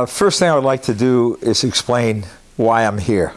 Uh, first thing I would like to do is explain why I'm here.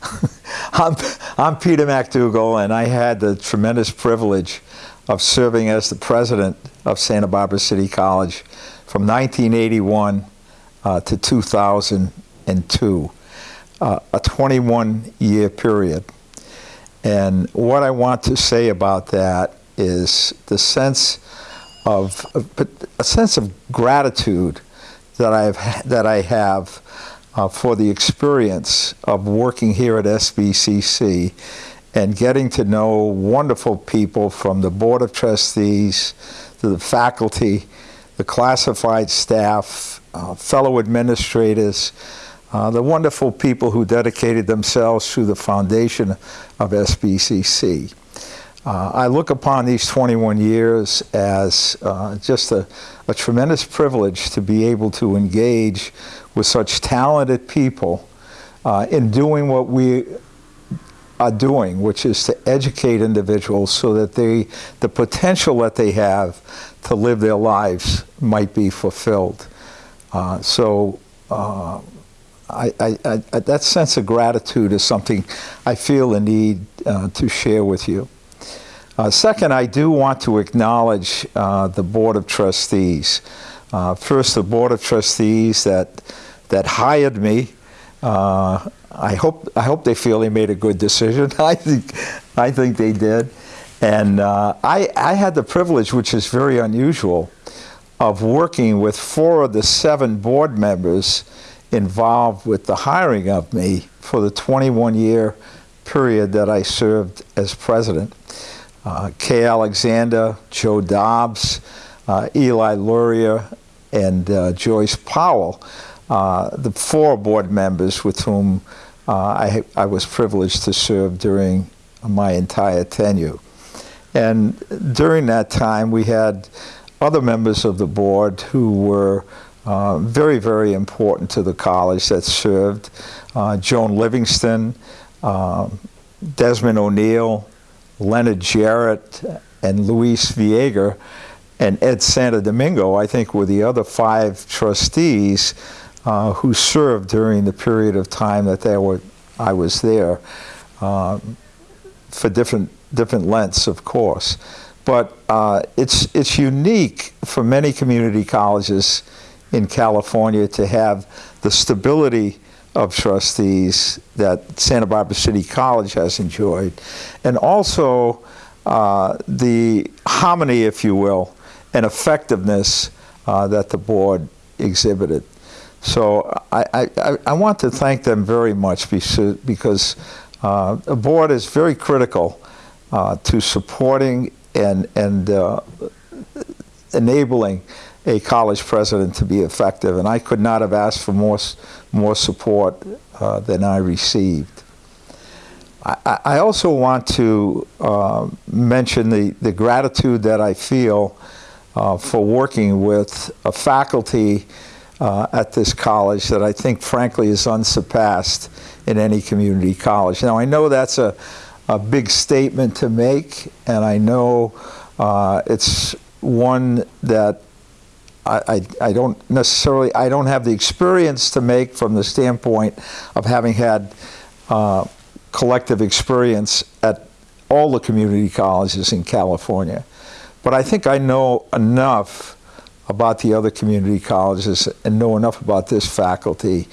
I'm, I'm Peter MacDougall, and I had the tremendous privilege of serving as the president of Santa Barbara City College from 1981 uh, to 2002, uh, a 21 year period. And what I want to say about that is the sense of, a sense of gratitude that I've that I have uh, for the experience of working here at SBCC and getting to know wonderful people from the Board of Trustees to the faculty, the classified staff, uh, fellow administrators, uh, the wonderful people who dedicated themselves to the foundation of SBCC. Uh, I look upon these 21 years as uh, just a, a, tremendous privilege to be able to engage with such talented people uh, in doing what we are doing, which is to educate individuals so that they, the potential that they have to live their lives might be fulfilled. Uh, so uh, I, I, I, that sense of gratitude is something I feel the need uh, to share with you. Uh, second, I do want to acknowledge uh, the Board of Trustees. Uh, first, the Board of Trustees that, that hired me. Uh, I, hope, I hope they feel they made a good decision. I think, I think they did. And uh, I, I had the privilege, which is very unusual, of working with four of the seven board members involved with the hiring of me for the 21 year period that I served as president uh, Kay Alexander, Joe Dobbs, uh, Eli Luria, and uh, Joyce Powell, uh, the four board members with whom uh, I, I was privileged to serve during my entire tenure. And during that time, we had other members of the board who were uh, very, very important to the college that served. Uh, Joan Livingston, uh, Desmond O'Neill, Leonard Jarrett and Luis Vieger and Ed Santo Domingo, I think were the other five trustees uh, who served during the period of time that they were, I was there um, for different, different lengths, of course. But uh, it's, it's unique for many community colleges in California to have the stability of trustees that Santa Barbara City College has enjoyed, and also uh, the harmony, if you will, and effectiveness uh, that the board exhibited. So I, I, I, want to thank them very much because uh, the board is very critical uh, to supporting and, and uh, enabling a college president to be effective, and I could not have asked for more, more support uh, than I received. I, I also want to uh, mention the, the gratitude that I feel uh, for working with a faculty uh, at this college that I think frankly is unsurpassed in any community college. Now I know that's a, a big statement to make and I know uh, it's one that I, I, don't necessarily, I don't have the experience to make from the standpoint of having had uh, collective experience at all the community colleges in California. But I think I know enough about the other community colleges and know enough about this faculty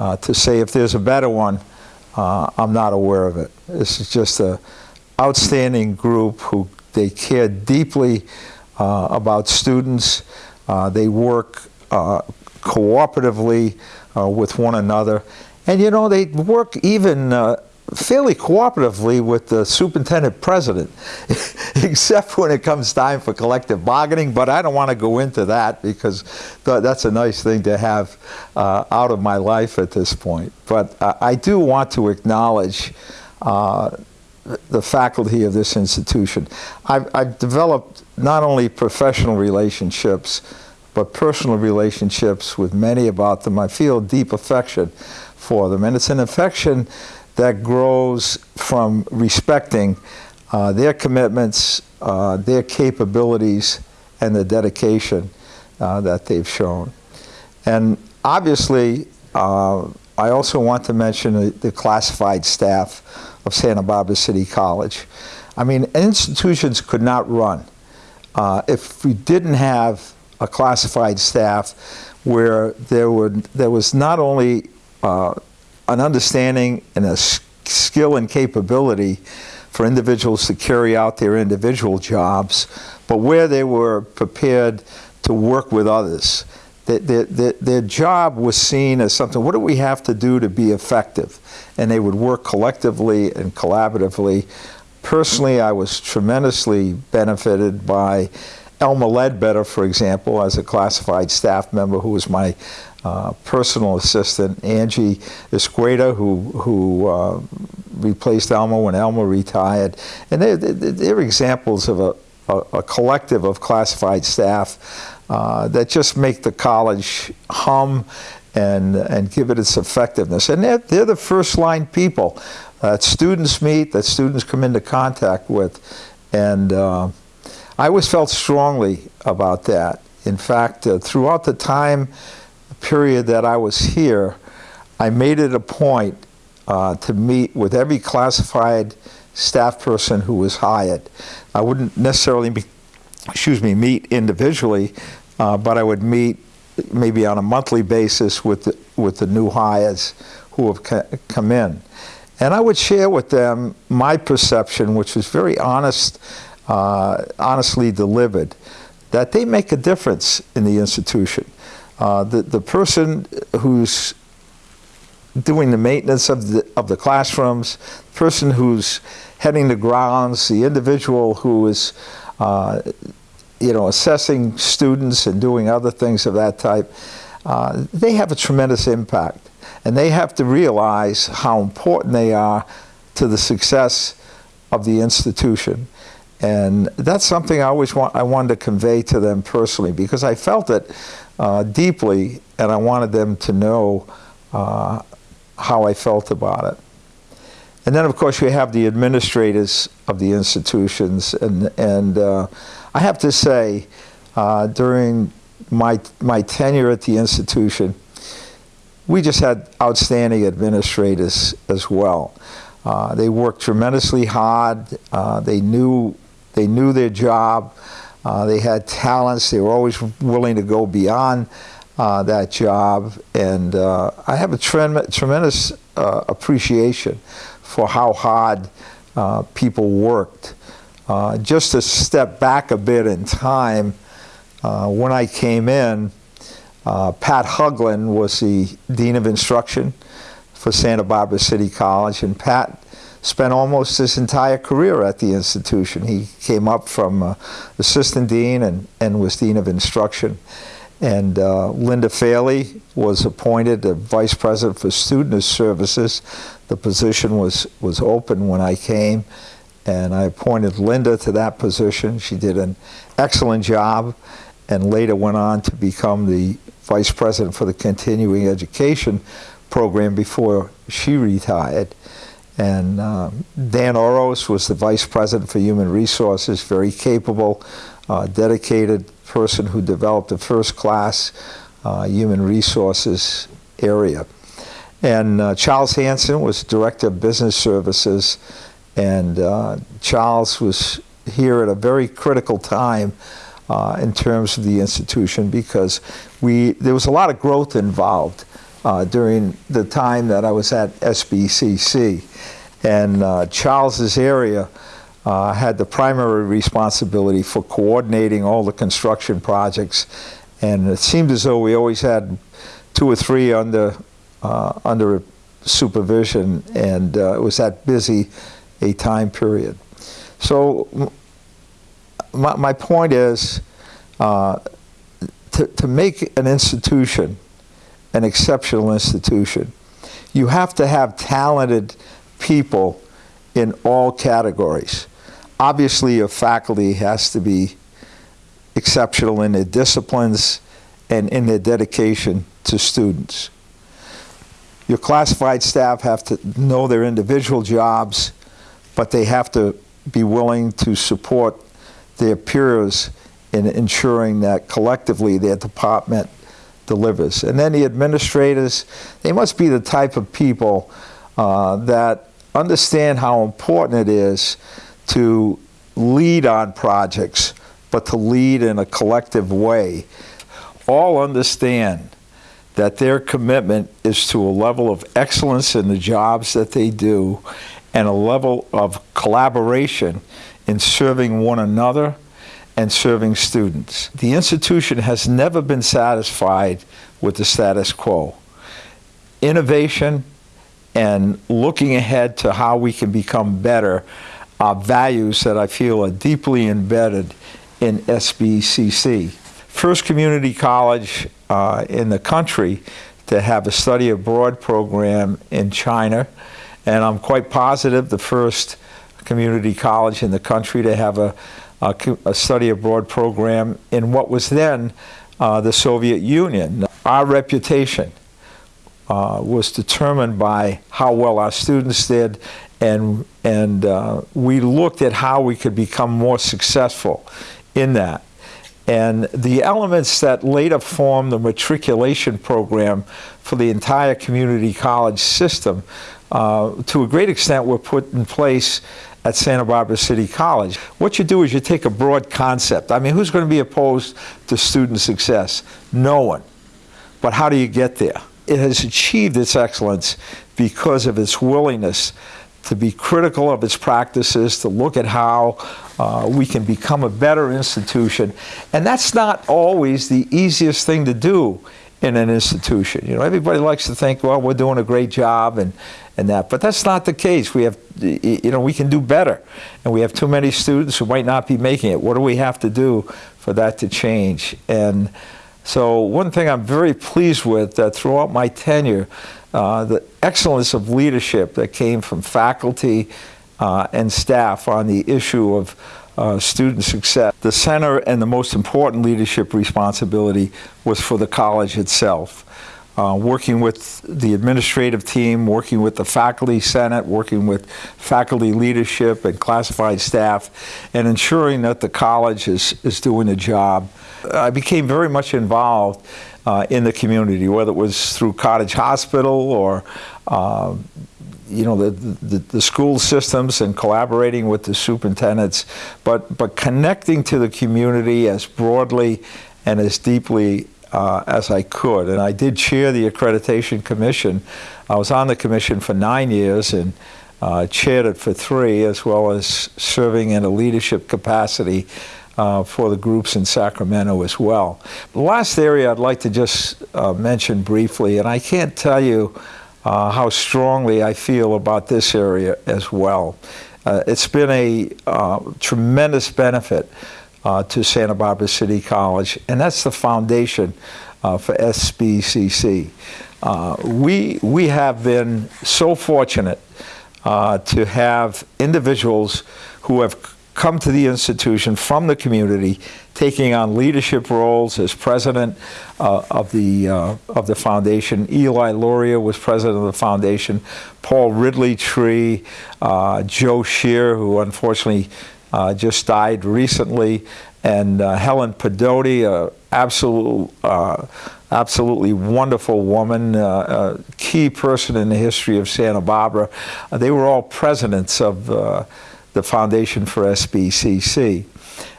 uh, to say if there's a better one, uh, I'm not aware of it. This is just an outstanding group who they care deeply uh, about students. Uh, they work uh, cooperatively uh, with one another. And you know, they work even fairly cooperatively with the superintendent president, except when it comes time for collective bargaining, but I don't want to go into that because th that's a nice thing to have uh, out of my life at this point. But uh, I do want to acknowledge uh, the faculty of this institution. I've, I've developed not only professional relationships, but personal relationships with many about them. I feel deep affection for them. And it's an affection that grows from respecting uh, their commitments, uh, their capabilities, and the dedication uh, that they've shown. And obviously, uh, I also want to mention the, the classified staff of Santa Barbara City College. I mean, institutions could not run uh, if we didn't have a classified staff where there, would, there was not only uh, an understanding and a skill and capability for individuals to carry out their individual jobs, but where they were prepared to work with others. Their, their, their, job was seen as something, what do we have to do to be effective? And they would work collectively and collaboratively. Personally, I was tremendously benefited by Elma Ledbetter, for example, as a classified staff member who was my uh, personal assistant, Angie Esqueda, who, who uh, replaced Elma when Elma retired. And they're, they're examples of a, a, a, collective of classified staff uh, that just make the college hum and, and give it its effectiveness. And they're, they're the first line people that students meet, that students come into contact with. And uh, I always felt strongly about that. In fact, uh, throughout the time period that I was here, I made it a point uh, to meet with every classified staff person who was hired. I wouldn't necessarily be, excuse me, meet individually, uh, but I would meet maybe on a monthly basis with the, with the new hires who have come in. And I would share with them my perception, which was very honest, uh, honestly delivered, that they make a difference in the institution. Uh, the, the person who's doing the maintenance of the, of the classrooms, the person who's heading the grounds, the individual who is uh, you know, assessing students and doing other things of that type, uh, they have a tremendous impact. And they have to realize how important they are to the success of the institution. And that's something I always want, I wanted to convey to them personally because I felt it uh, deeply and I wanted them to know uh, how I felt about it. And then, of course, you have the administrators of the institutions. And, and uh, I have to say, uh, during my, my tenure at the institution, we just had outstanding administrators as well. Uh, they worked tremendously hard. Uh, they knew they knew their job. Uh, they had talents. They were always willing to go beyond uh, that job. And uh, I have a trem tremendous uh, appreciation for how hard people worked. Just to step back a bit in time, when I came in, uh, Pat Huglin was the Dean of Instruction for Santa Barbara City College, and Pat spent almost his entire career at the institution. He came up from uh, assistant dean and, and was dean of instruction. And uh, Linda Faley was appointed the vice president for student services. The position was, was open when I came, and I appointed Linda to that position. She did an excellent job and later went on to become the vice president for the continuing education program before she retired. And uh, Dan Oros was the vice president for human resources, very capable, uh, dedicated person who developed a first class uh, human resources area. And uh, Charles Hanson was director of business services. And uh, Charles was here at a very critical time uh, in terms of the institution because we there was a lot of growth involved uh, during the time that I was at SBCC. And uh, Charles's area uh, had the primary responsibility for coordinating all the construction projects. And it seemed as though we always had two or three under, uh, under supervision, and uh, it was that busy a time period. So my, my point is uh, to, to make an institution an exceptional institution, you have to have talented people in all categories. Obviously, your faculty has to be exceptional in their disciplines and in their dedication to students. Your classified staff have to know their individual jobs, but they have to be willing to support their peers in ensuring that collectively their department delivers. And then the administrators, they must be the type of people uh, that understand how important it is to lead on projects, but to lead in a collective way. All understand that their commitment is to a level of excellence in the jobs that they do and a level of collaboration in serving one another and serving students. The institution has never been satisfied with the status quo. Innovation and looking ahead to how we can become better are values that I feel are deeply embedded in SBCC. First community college uh, in the country to have a study abroad program in China, and I'm quite positive the first community college in the country to have a, a, a study abroad program in what was then uh, the Soviet Union. Our reputation uh, was determined by how well our students did and, and uh, we looked at how we could become more successful in that. And the elements that later formed the matriculation program for the entire community college system, uh, to a great extent, were put in place at Santa Barbara City College. What you do is you take a broad concept. I mean, who's going to be opposed to student success? No one. But how do you get there? It has achieved its excellence because of its willingness to be critical of its practices, to look at how uh, we can become a better institution. And that's not always the easiest thing to do in an institution. You know, everybody likes to think, well, we're doing a great job and, and that, but that's not the case. We have, you know, we can do better. And we have too many students who might not be making it. What do we have to do for that to change? And so one thing I'm very pleased with that throughout my tenure, uh, the excellence of leadership that came from faculty uh, and staff on the issue of uh, student success. The center and the most important leadership responsibility was for the college itself. Uh, working with the administrative team, working with the faculty senate, working with faculty leadership and classified staff, and ensuring that the college is, is doing a job. I became very much involved uh, in the community, whether it was through Cottage Hospital or uh, you know the, the, the school systems and collaborating with the superintendents, but but connecting to the community as broadly and as deeply uh, as I could. And I did chair the accreditation commission. I was on the commission for nine years and uh, chaired it for three, as well as serving in a leadership capacity uh, for the groups in Sacramento as well. The last area I'd like to just uh, mention briefly, and I can't tell you uh, how strongly I feel about this area as well. Uh, it's been a uh, tremendous benefit uh, to Santa Barbara City College, and that's the foundation for SBCC. we, we have been so fortunate to have individuals who have come to the institution from the community, taking on leadership roles as president uh, of the uh, of the foundation. Eli Luria was president of the foundation. Paul Ridley Tree, uh, Joe Shear, who unfortunately uh, just died recently, and uh, Helen Pedotti, a absolute uh, absolutely wonderful woman, a key person in the history of Santa Barbara. They were all presidents of the foundation for SBCC.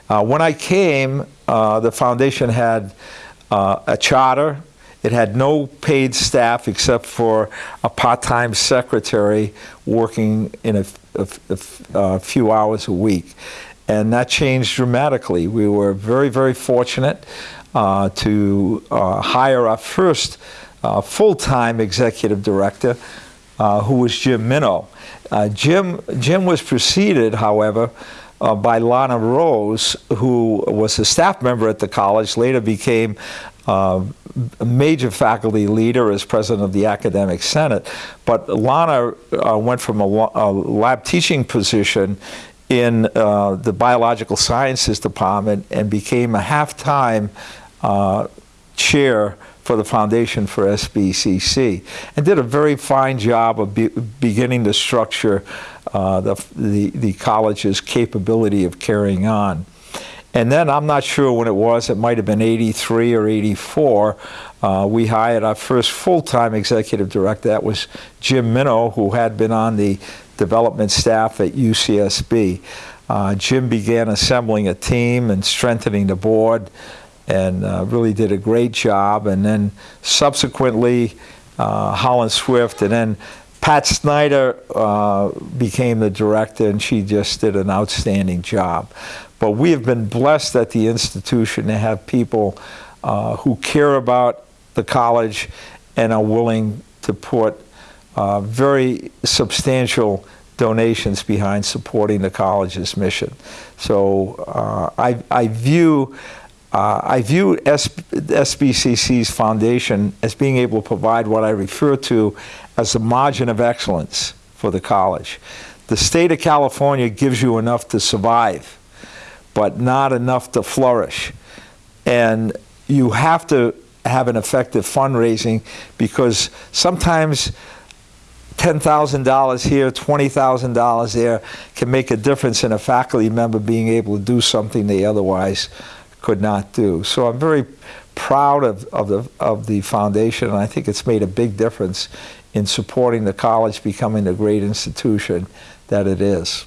Uh, when I came, uh, the foundation had uh, a charter. It had no paid staff except for a part-time secretary working in a, a, a, a, few hours a week. And that changed dramatically. We were very, very fortunate uh, to uh, hire our first uh, full-time executive director, who was Jim Minow. Uh, Jim, Jim was preceded, however, uh, by Lana Rose, who was a staff member at the college, later became uh, a major faculty leader as president of the academic senate. But Lana uh, went from a, a, lab teaching position in uh, the biological sciences department and became a half-time uh, chair for the Foundation for SBCC and did a very fine job of be beginning to structure uh, the, the, the college's capability of carrying on. And then I'm not sure when it was, it might have been 83 or 84, uh, we hired our first full-time executive director. That was Jim Minnow, who had been on the development staff at UCSB. Uh, Jim began assembling a team and strengthening the board and uh, really did a great job. And then subsequently, uh, Holland Swift, and then Pat Snyder uh, became the director, and she just did an outstanding job. But we have been blessed at the institution to have people uh, who care about the college and are willing to put uh, very substantial donations behind supporting the college's mission. So uh, I, I view uh, I view SBCC's foundation as being able to provide what I refer to as a margin of excellence for the college. The state of California gives you enough to survive, but not enough to flourish. And you have to have an effective fundraising because sometimes $10,000 here, $20,000 there can make a difference in a faculty member being able to do something they otherwise could not do. So I'm very proud of, of, the, of the foundation, and I think it's made a big difference in supporting the college becoming the great institution that it is.